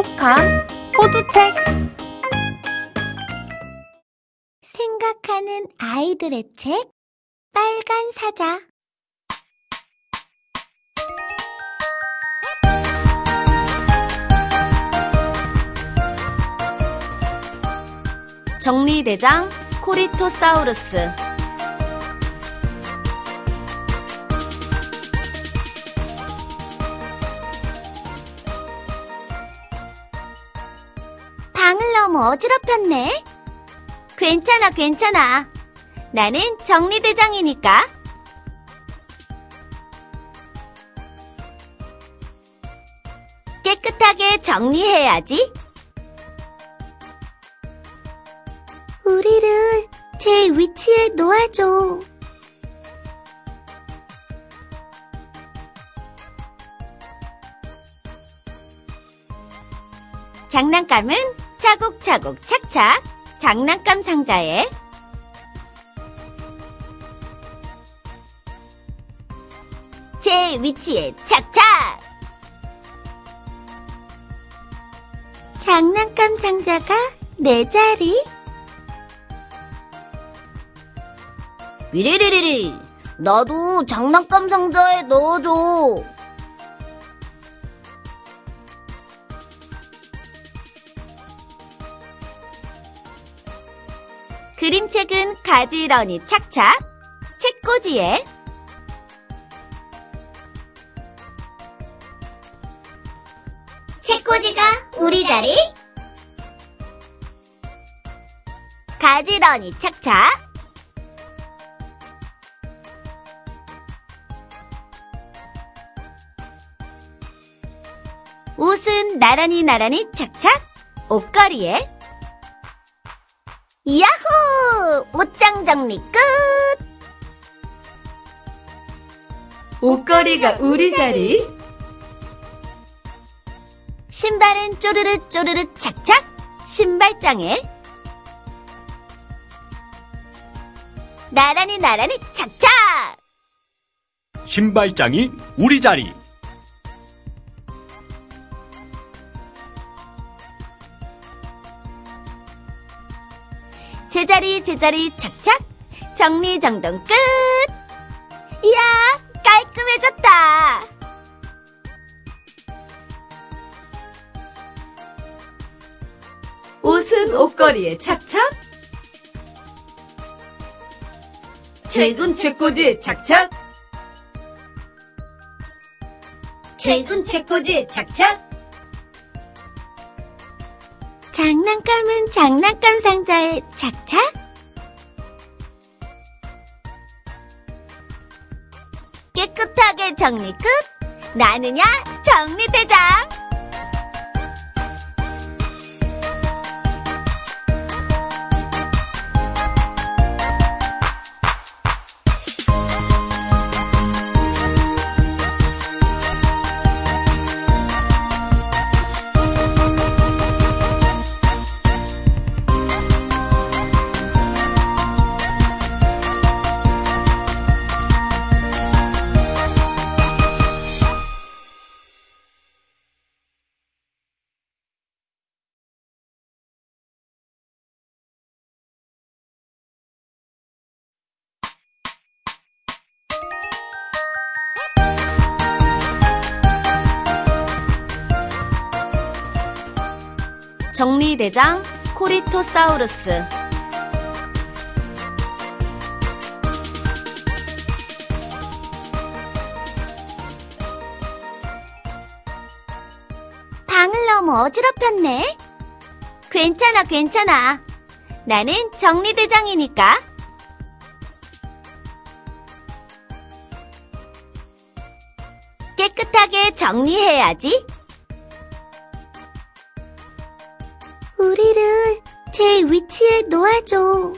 똑똑한 호두책. 생각하는 아이들의 책? 빨간 사자. 정리대장 코리토사우루스 너무 어지럽혔네. 괜찮아, 괜찮아. 나는 정리대장이니까. 깨끗하게 정리해야지. 우리를 제 위치에 놓아줘. 장난감은 차곡차곡 착착. 장난감 상자에. 제 위치에 착착! 장난감 상자가 내 자리? 위리리리리. 나도 장난감 상자에 넣어줘 그림책은 가지런히 착착. 책꽂이에. 책꽂이가 우리 자리. 가지런히 착착. 옷은 나란히 나란히 착착. 옷걸이에 야호! 옷장 정리 끝! 옷걸이가 우리 자리 신발은 쪼르르 쪼르르 착착 신발장에 나란히 나란히 착착 신발장이 우리 자리. 제자리 제자리 착착. 정리정돈 끝. 이야 깔끔해졌다. 옷은 옷걸이에 착착. 책은 책꽂이에 착착. 책은 책꽂이에 착착 장난감은 장난감 상자에 착착. 깨끗하게 정리 끝. 나느냐 정리대장 정리대장 코리토사우루스 방을 너무 어지럽혔네. 괜찮아, 괜찮아. 나는 정리대장이니까. 깨끗하게 정리해야지. 우리를 제 위치에 놓아줘.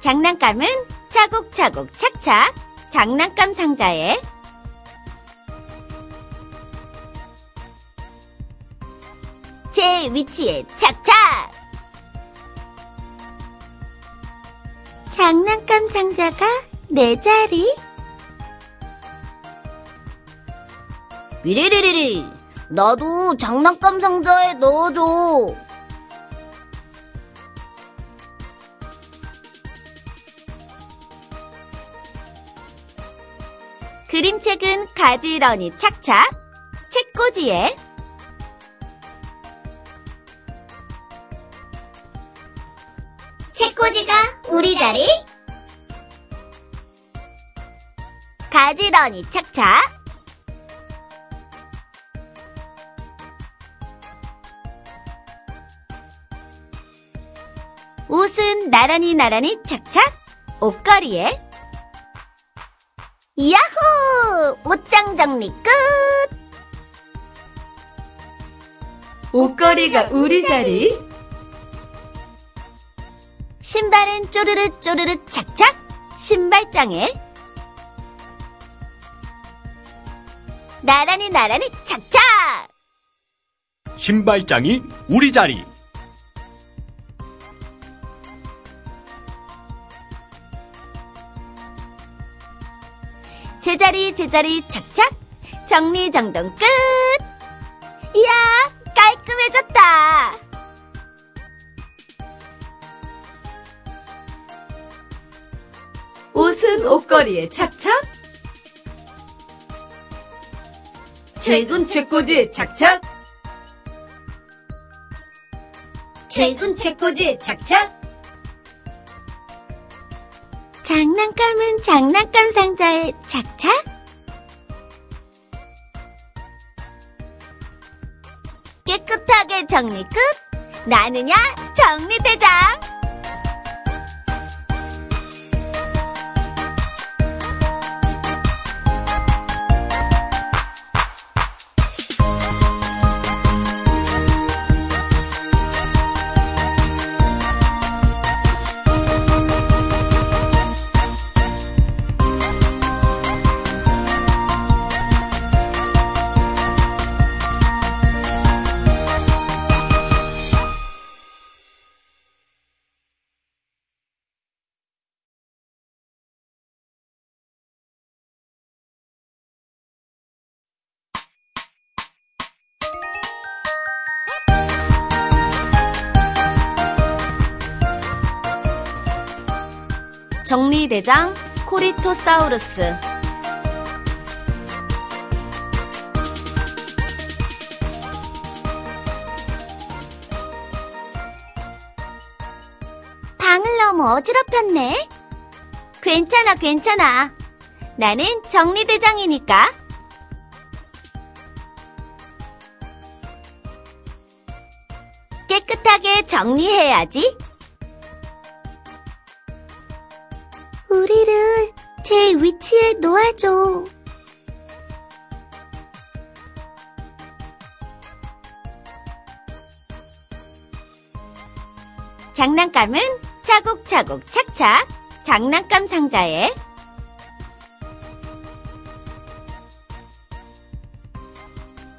장난감은 차곡차곡 착착 장난감 상자에 제 위치에 착착 장난감 상자가 내 자리. 미리리리리, 나도 장난감 상자에 넣어줘. 그림책은 가지런히 착착. 책꽂이에 책꽂이가 우리 자리. 가지런히 착착. 나란히 나란히 착착. 옷걸이에. 야호! 옷장 정리 끝! 옷걸이가 우리 자리. 신발은 쪼르르 쪼르르 착착. 신발장에. 나란히 나란히 착착! 신발장이 우리 자리. 제자리 착착. 정리정돈 끝! 이야, 깔끔해졌다! 옷은 옷걸이에 착착. 책은 책꽂이에 착착. 책은 책꽂이에 착착. 장난감은 장난감 상자에 착착. 정리 끝. 나느냐 정리대장. 정리대장 코리토사우루스. 방을 너무 어지럽혔네. 괜찮아, 괜찮아. 나는 정리대장이니까. 깨끗하게 정리해야지. 제 위치에 놓아줘. 장난감은 차곡차곡 착착. 장난감 상자에.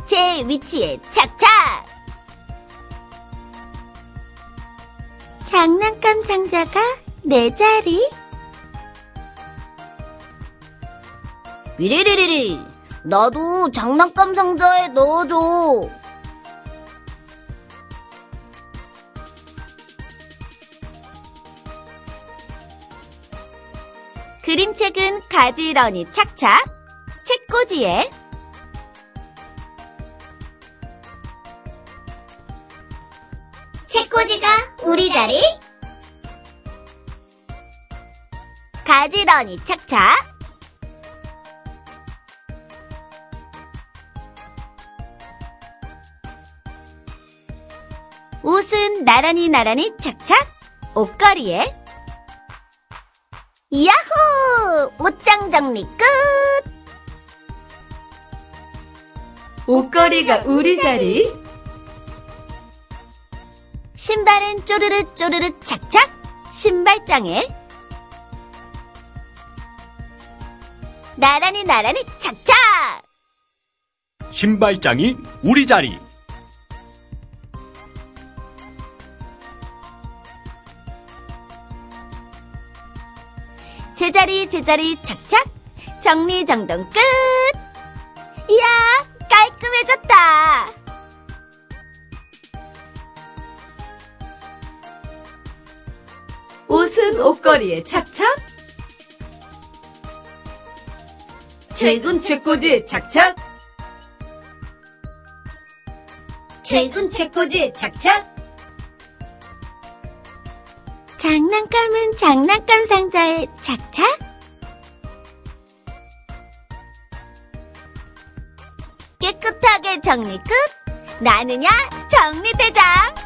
제 위치에 착착! 장난감 상자가 내 자리 미리리리리, 나도 장난감 상자에 넣어줘. 그림책은 가지런히 착착. 책꽂이에. 책꽂이가 우리 자리? 가지런히 착착 옷은 나란히 나란히 착착 옷걸이에 야호! 옷장 정리 끝! 옷걸이가 우리 자리. 신발은 쪼르르 쪼르르 착착 신발장에 나란히 나란히 착착 신발장이 우리 자리. 제자리 제자리 착착 정리정돈 끝 이야 깔끔해졌다 옷은 옷걸이에 착착. 책은 책꽂이에 착착. 책은 책꽂이에 착착. 장난감은 장난감 상자에 착착. 깨끗하게 정리 끝. 나느냐 정리대장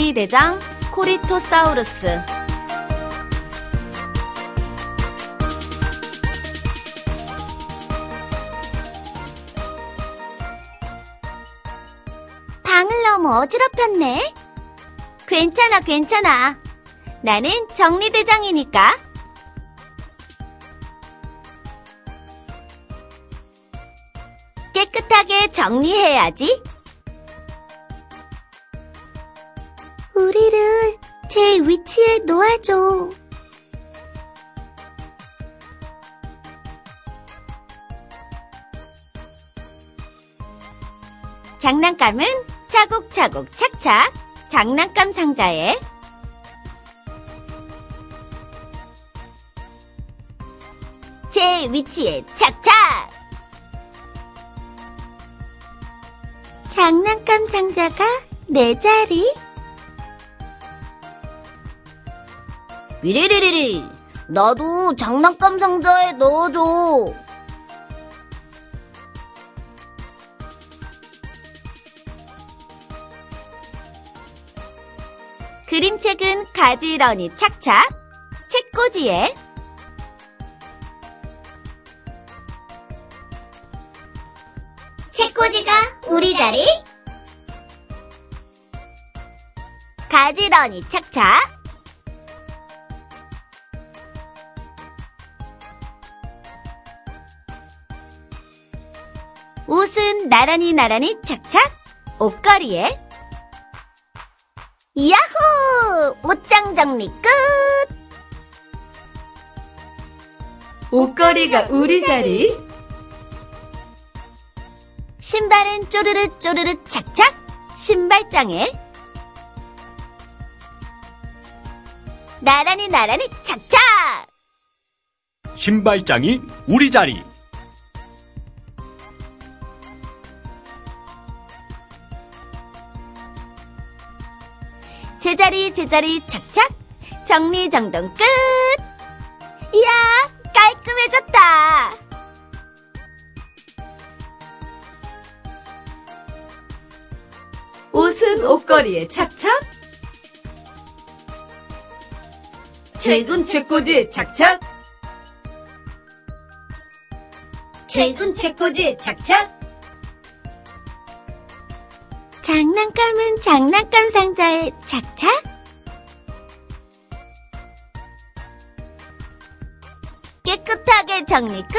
정리대장 코리토사우루스. 방을 너무 어지럽혔네. 괜찮아 괜찮아. 나는 정리대장이니까. 깨끗하게 정리해야지 우리를 제 위치에 놓아줘. 장난감은 차곡차곡 착착. 장난감 상자에. 제 위치에 착착! 장난감 상자가 내 자리 위리리리리. 나도 장난감 상자에 넣어줘. 그림책은 가지런히 착착, 책꽂이에 책꽂이가 우리 자리 가지런히 착착 나란히 나란히 착착 옷걸이에 야호! 옷장 정리 끝! 옷걸이가 우리 자리. 신발은 쪼르르 쪼르르 착착 신발장에 나란히 나란히 착착 신발장이 우리 자리. 제자리 제자리 착착 정리정돈 끝 이야 깔끔해졌다 옷은 옷걸이에 착착. 책은 책꽂이에 착착. 책은 책꽂이에 착착. 장난감은 장난감 상자에 착착. 깨끗하게 정리 끝.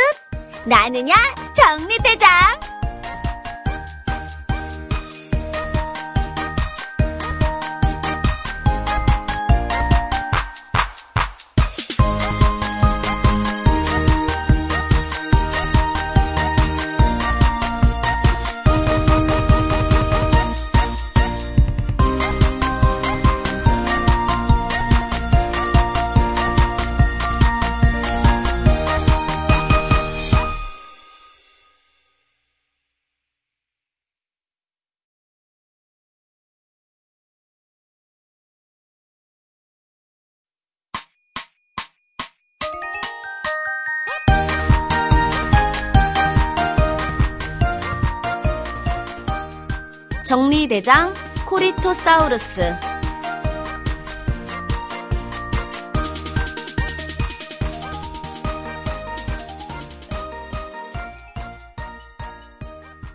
나느냐 정리대장 정리대장 코리토사우루스.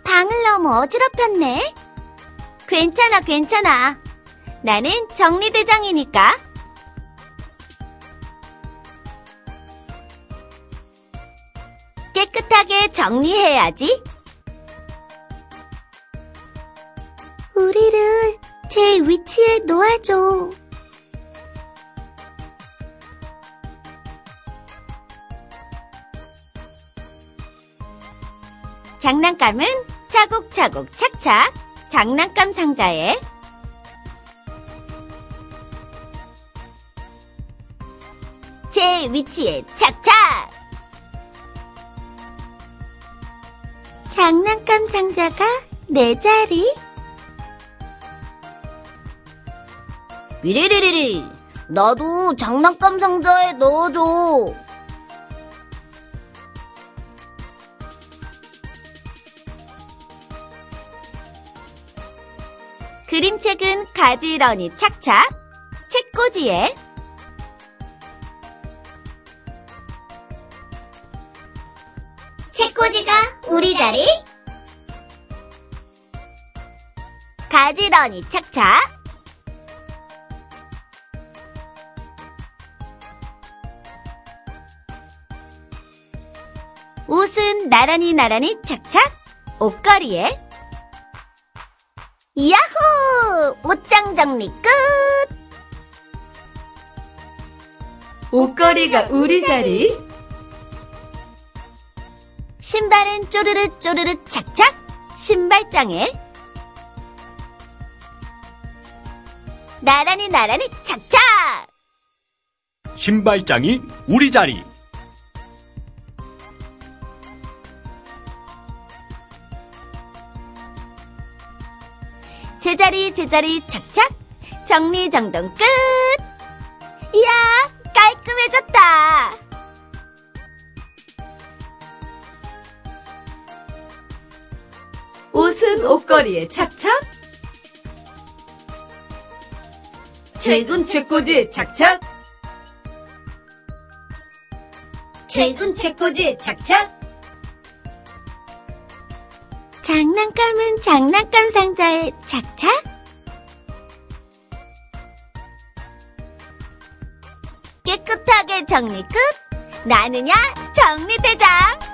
방을 너무 어지럽혔네. 괜찮아, 괜찮아. 나는 정리대장이니까. 깨끗하게 정리해야지. 제 위치에 놓아줘. 장난감은 차곡차곡 착착. 장난감 상자에. 제 위치에 착착! 장난감 상자가 내 자리 위리리리리. 나도 장난감 상자에 넣어줘. 그림책은 가지런히 착착 책꽂이에 책꽂이가 우리 자리 가지런히 착착 나란히 나란히 착착 옷걸이에 야호! 옷장 정리 끝! 옷걸이가 우리 자리. 신발은 쪼르르 쪼르르 착착! 신발장에 나란히 나란히 착착! 신발장이 우리 자리. 제자리 제자리 착착! 정리정돈 끝! 이야, 깔끔해졌다! 옷은 옷걸이에 착착. 책은 책꽂이에 착착. 책은 책꽂이에 착착. 장난감은 장난감 상자에 착착? 정리 끝! 나느냐 정리대장!